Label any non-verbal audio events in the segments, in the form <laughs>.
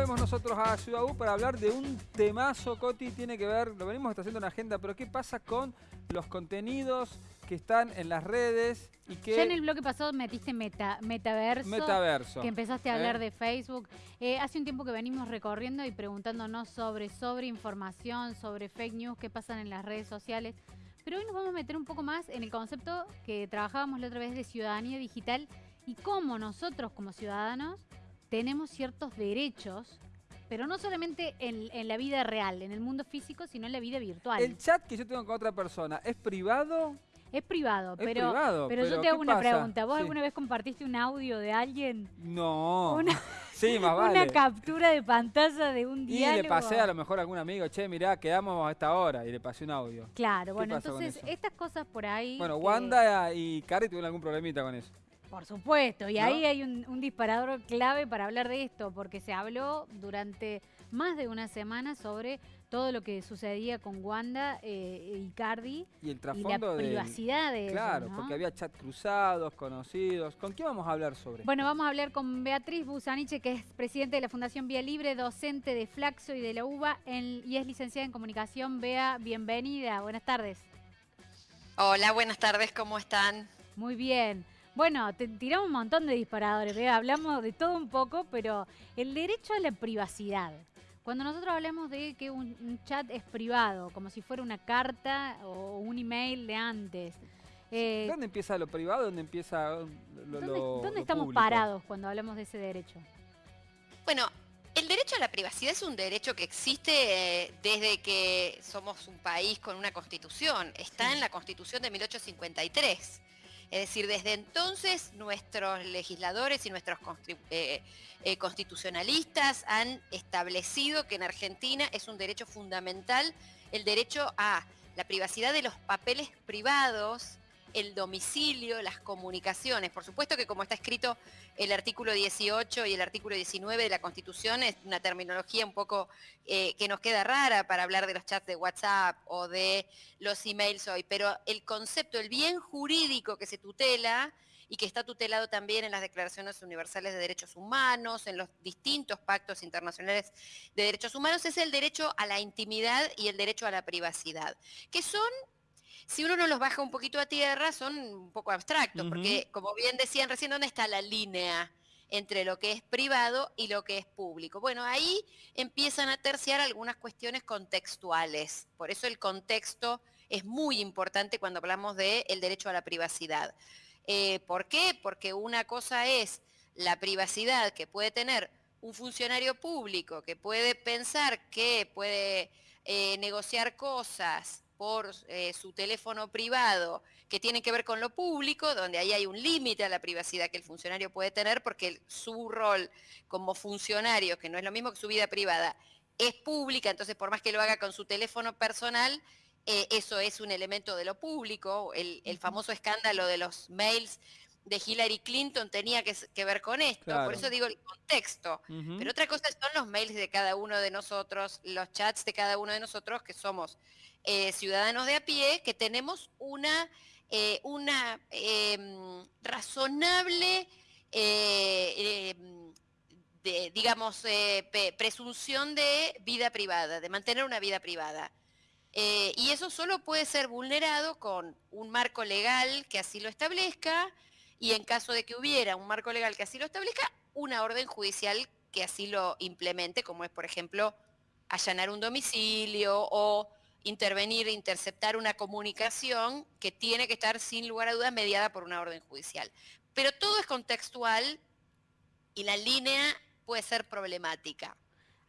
volvemos nosotros a Ciudad U para hablar de un temazo, Coti, tiene que ver, lo venimos haciendo en agenda, pero ¿qué pasa con los contenidos que están en las redes y que... Ya en el bloque pasado metiste meta, metaverso, Metaverso. que empezaste a hablar ¿eh? de Facebook. Eh, hace un tiempo que venimos recorriendo y preguntándonos sobre, sobre información, sobre fake news que pasan en las redes sociales. Pero hoy nos vamos a meter un poco más en el concepto que trabajábamos la otra vez de ciudadanía digital y cómo nosotros como ciudadanos tenemos ciertos derechos, pero no solamente en, en la vida real, en el mundo físico, sino en la vida virtual. El chat que yo tengo con otra persona, ¿es privado? Es privado, Es pero, privado, pero, yo te hago ¿qué una pasa? pregunta. ¿Vos Sí. alguna vez compartiste un audio de alguien? No. Una, <laughs> Sí, más <laughs> vale. una captura de pantalla de un y diálogo. le pasé a lo mejor a algún amigo, che, mirá, quedamos a esta hora y le pasé un audio. Claro, bueno, entonces estas cosas por ahí... Bueno, que- Wanda y Cari tuvieron algún problemita con eso. Por supuesto, y ¿No? ahí hay un, un disparador clave para hablar de esto, porque se habló durante más de una semana sobre todo lo que sucedía con Wanda eh, y Cardi Y el y la trasfondo de... privacidad de ellos, Claro, ¿no? porque había chat cruzados, conocidos. ¿Con qué vamos a hablar sobre? Bueno, vamos a hablar con Beatriz Busaniche, que es presidente de la Fundación Vía Libre, docente de Flaxo y de la UBA en- y es licenciada en comunicación. Bea, bienvenida. Buenas tardes. Hola, buenas tardes, ¿cómo están? Muy bien. Bueno, te tiramos un montón de disparadores, Bea. Hablamos de todo un poco, pero el derecho a la privacidad. Cuando nosotros hablamos de que un, un chat es privado, como si fuera una carta o un email de antes, eh, ¿Dónde empieza lo privado? ¿Dónde empieza lo, ¿dónde, lo- dónde lo estamos público? parados cuando hablamos de ese derecho? Bueno, el derecho a la privacidad es un derecho que existe eh, desde que somos un país con una constitución. Está Sí. en la constitución de 1853. Es decir, desde entonces nuestros legisladores y nuestros eh, eh, constitucionalistas han establecido que en Argentina es un derecho fundamental el derecho a la privacidad de los papeles privados, el domicilio, las comunicaciones. Por supuesto que como está escrito el artículo 18 y el artículo 19 de la Constitución es una terminología un poco eh, que nos queda rara para hablar de los chats de WhatsApp o de los emails hoy, pero el concepto, el bien jurídico que se tutela y que está tutelado también en las declaraciones universales de derechos humanos, en los distintos pactos internacionales de derechos humanos, es el derecho a la intimidad y el derecho a la privacidad, que son si uno no los baja un poquito a tierra, son un poco abstractos, porque como bien decían recién, ¿dónde está la línea entre lo que es privado y lo que es público? Bueno, ahí empiezan a terciar algunas cuestiones contextuales. Por eso el contexto es muy importante cuando hablamos del derecho a la privacidad. Eh, ¿Por qué? Porque una cosa es la privacidad que puede tener un funcionario público, que puede pensar que puede eh, negociar cosas por eh, su teléfono privado que tienen que ver con lo público, donde ahí hay un límite a la privacidad que el funcionario puede tener, porque su rol como funcionario, que no es lo mismo que su vida privada, es pública, entonces por más que lo haga con su teléfono personal, eh, eso es un elemento de lo público. El, famoso escándalo de los mails de Hillary Clinton tenía que, ver con esto, Claro. por eso digo el contexto. Pero otra cosa son los mails de cada uno de nosotros, los chats de cada uno de nosotros, que somos eh, ciudadanos de a pie, que tenemos una, eh, una em, razonable, eh, em, de, digamos, eh, presunción de vida privada, de mantener una vida privada. Eh, y eso solo puede ser vulnerado con un marco legal que así lo establezca y en caso de que hubiera un marco legal que así lo establezca, una orden judicial que así lo implemente, como es, por ejemplo, allanar un domicilio o intervenir, interceptar una comunicación que tiene que estar sin lugar a dudas mediada por una orden judicial. Pero todo es contextual y la línea puede ser problemática.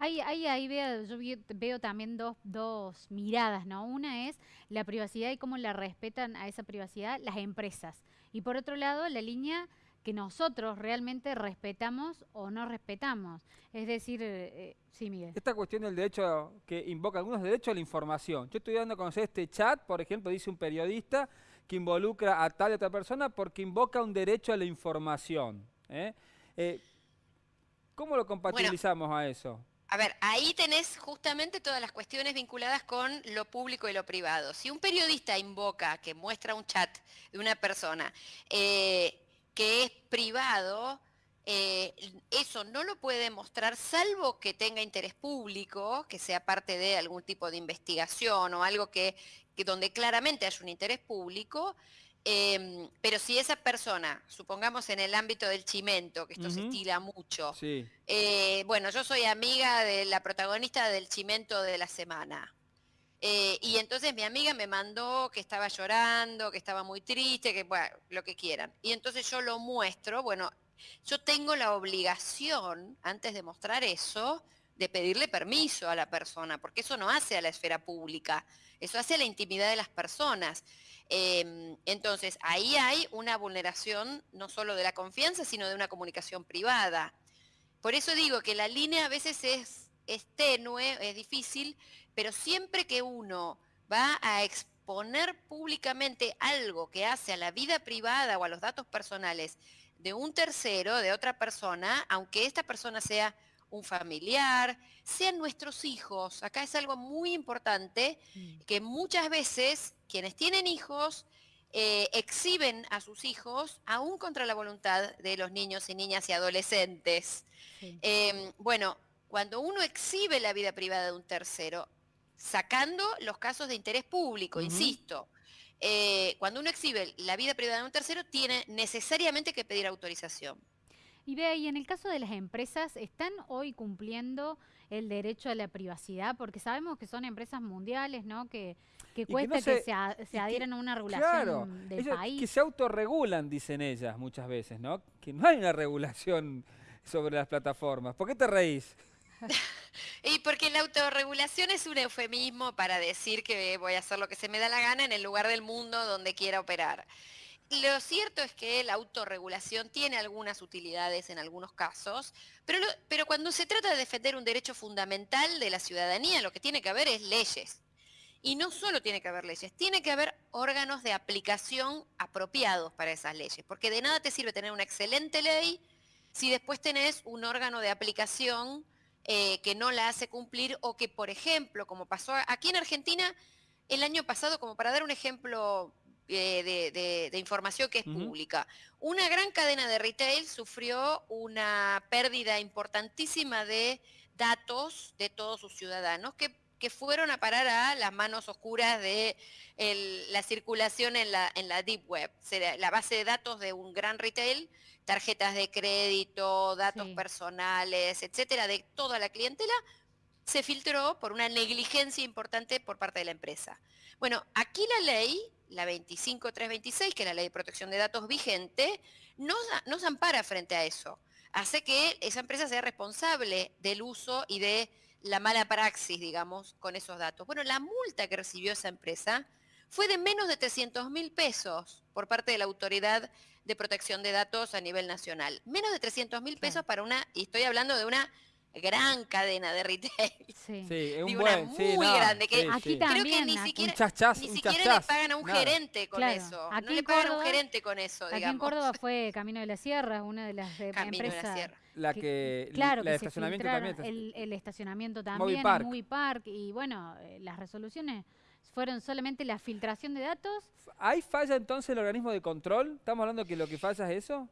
Ahí, ahí, ahí veo, yo vi- veo también dos, dos miradas, ¿no? Una es la privacidad y cómo la respetan a esa privacidad las empresas. Y por otro lado, la línea que nosotros realmente respetamos o no respetamos. Es decir, eh, eh, sí, Miguel. Esta cuestión del derecho que invoca algunos derechos a la información. Yo estoy dando a conocer este chat, por ejemplo, dice un periodista que involucra a tal y otra persona porque invoca un derecho a la información. ¿eh? Eh, ¿Cómo lo compatibilizamos a eso? A ver, ahí tenés justamente todas las cuestiones vinculadas con lo público y lo privado. Si un periodista invoca, que muestra un chat de una persona eh, que es privado, eh, eso no lo puede demostrar salvo que tenga interés público, que sea parte de algún tipo de investigación o algo que, donde claramente haya un interés público, em, pero si esa persona, supongamos en el ámbito del chimento, que esto se estila mucho, eh, bueno, yo soy amiga de la protagonista del chimento de la semana. Eh, y entonces mi amiga me mandó que estaba llorando, que estaba muy triste, que bueno, lo que quieran. Y entonces yo lo muestro, bueno, yo tengo la obligación, antes de mostrar eso, de pedirle permiso a la persona, porque eso no hace a la esfera pública, eso hace a la intimidad de las personas. Em, entonces, ahí hay una vulneración no solo de la confianza, sino de una comunicación privada. Por eso digo que la línea a veces es, es tenue, es difícil, pero siempre que uno va a exponer públicamente algo que hace a la vida privada o a los datos personales de un tercero, de otra persona, aunque esta persona sea un familiar, sean nuestros hijos. Acá es algo muy importante mm. que muchas veces quienes tienen hijos eh, exhiben a sus hijos aún contra la voluntad de los niños y niñas y adolescentes. Em, bueno, cuando uno exhibe la vida privada de un tercero, sacando los casos de interés público, insisto, eh, cuando uno exhibe la vida privada de un tercero, tiene necesariamente que pedir autorización. Y vea, y en el caso de las empresas, ¿están hoy cumpliendo el derecho a la privacidad? Porque sabemos que son empresas mundiales, ¿no? Que, cuesta que, se, adhieran a una regulación del país. Que se autorregulan, dicen ellas muchas veces, ¿no? Que no hay una regulación sobre las plataformas. ¿Por qué te reís? <laughs> y porque la autorregulación es un eufemismo para decir que voy a hacer lo que se me da la gana en el lugar del mundo donde quiera operar. Lo cierto es que la autorregulación tiene algunas utilidades en algunos casos, pero, cuando se trata de defender un derecho fundamental de la ciudadanía, lo que tiene que haber es leyes. Y no solo tiene que haber leyes, tiene que haber órganos de aplicación apropiados para esas leyes, porque de nada te sirve tener una excelente ley si después tenés un órgano de aplicación eh, que no la hace cumplir o que, por ejemplo, como pasó aquí en Argentina el año pasado, como para dar un ejemplo eh, de, información que es pública, una gran cadena de retail sufrió una pérdida importantísima de datos de todos sus ciudadanos que, fueron a parar a las manos oscuras de la circulación en la, en la Deep Web, la base de datos de un gran retail tarjetas de crédito, datos personales, etcétera, de toda la clientela, se filtró por una negligencia importante por parte de la empresa. Bueno, aquí la ley, la 25326, que es la ley de protección de datos vigente, nos, nos ampara frente a eso. Hace que esa empresa sea responsable del uso y de la mala praxis, digamos, con esos datos. Bueno, la multa que recibió esa empresa fue de menos de 300 mil pesos por parte de la autoridad de protección de datos a nivel nacional. Menos de 300 mil pesos para una, y estoy hablando de una gran cadena de retail. Sí, es un buen, muy grande. Que aquí también, creo que ni siquiera, ni siquiera le pagan a un gerente con eso. Aquí no le pagan a un gerente con eso, Aquí en Córdoba <laughs> fue Camino de la Sierra, una de las eh, empresas. De la Sierra. La que, claro, la estacionamiento también. El, el, estacionamiento también, Movie Movie Park y bueno, eh, las resoluciones fueron solamente la filtración de datos. ¿Ahí falla entonces el organismo de control? ¿Estamos hablando que lo que falla es eso?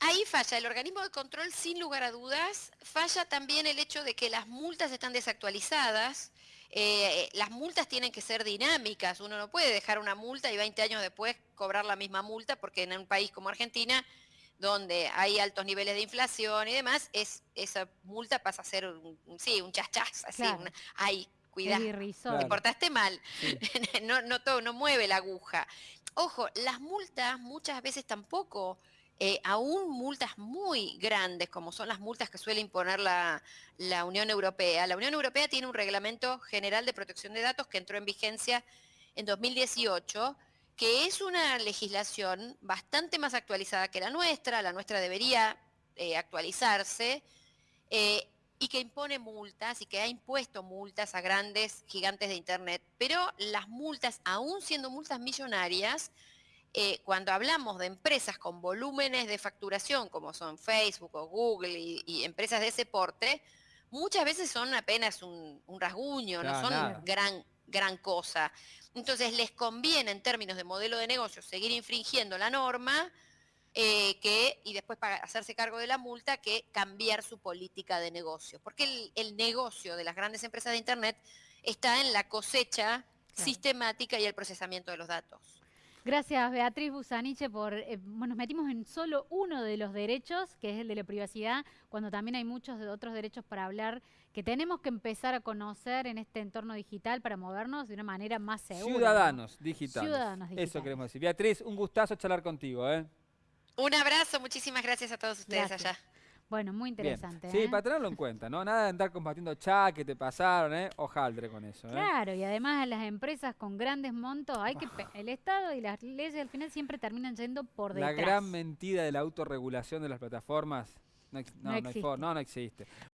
Ahí falla el organismo de control sin lugar a dudas. Falla también el hecho de que las multas están desactualizadas. Eh, las multas tienen que ser dinámicas. Uno no puede dejar una multa y 20 años después cobrar la misma multa porque en un país como Argentina, donde hay altos niveles de inflación y demás, es, esa multa pasa a ser un, sí, un chachas, así, hay cuidado, te portaste mal, <laughs> no, no, todo, no mueve la aguja. Ojo, las multas muchas veces tampoco, eh, aún multas muy grandes, como son las multas que suele imponer la, Unión Europea. La Unión Europea tiene un reglamento general de protección de datos que entró en vigencia en 2018, que es una legislación bastante más actualizada que la nuestra, la nuestra debería eh, actualizarse. Eh, y que impone multas y que ha impuesto multas a grandes gigantes de Internet. Pero las multas, aún siendo multas millonarias, eh, cuando hablamos de empresas con volúmenes de facturación como son Facebook o Google y, empresas de ese porte, muchas veces son apenas un, rasguño, no son gran, gran cosa. Entonces les conviene en términos de modelo de negocio seguir infringiendo la norma eh, que, y después para hacerse cargo de la multa, que cambiar su política de negocio. Porque el, el negocio de las grandes empresas de Internet está en la cosecha sistemática y el procesamiento de los datos. Gracias Beatriz Busaniche por, eh, bueno, nos metimos en solo uno de los derechos, que es el de la privacidad, cuando también hay muchos de otros derechos para hablar que tenemos que empezar a conocer en este entorno digital para movernos de una manera más segura. Ciudadanos digitales. Ciudadanos digitales. Eso queremos decir. Beatriz, un gustazo charlar contigo. ¿eh? Un abrazo, muchísimas gracias a todos ustedes allá. Bueno, muy interesante. Sí, ¿eh? para tenerlo en cuenta, ¿no? Nada de andar compartiendo chat que te pasaron, ¿eh? Ojaldre con eso. ¿eh? Claro, y además las empresas con grandes montos, hay que el Estado y las leyes al final siempre terminan yendo por detrás. La gran mentira de la autorregulación de las plataformas no, no, no, existe. no, no existe.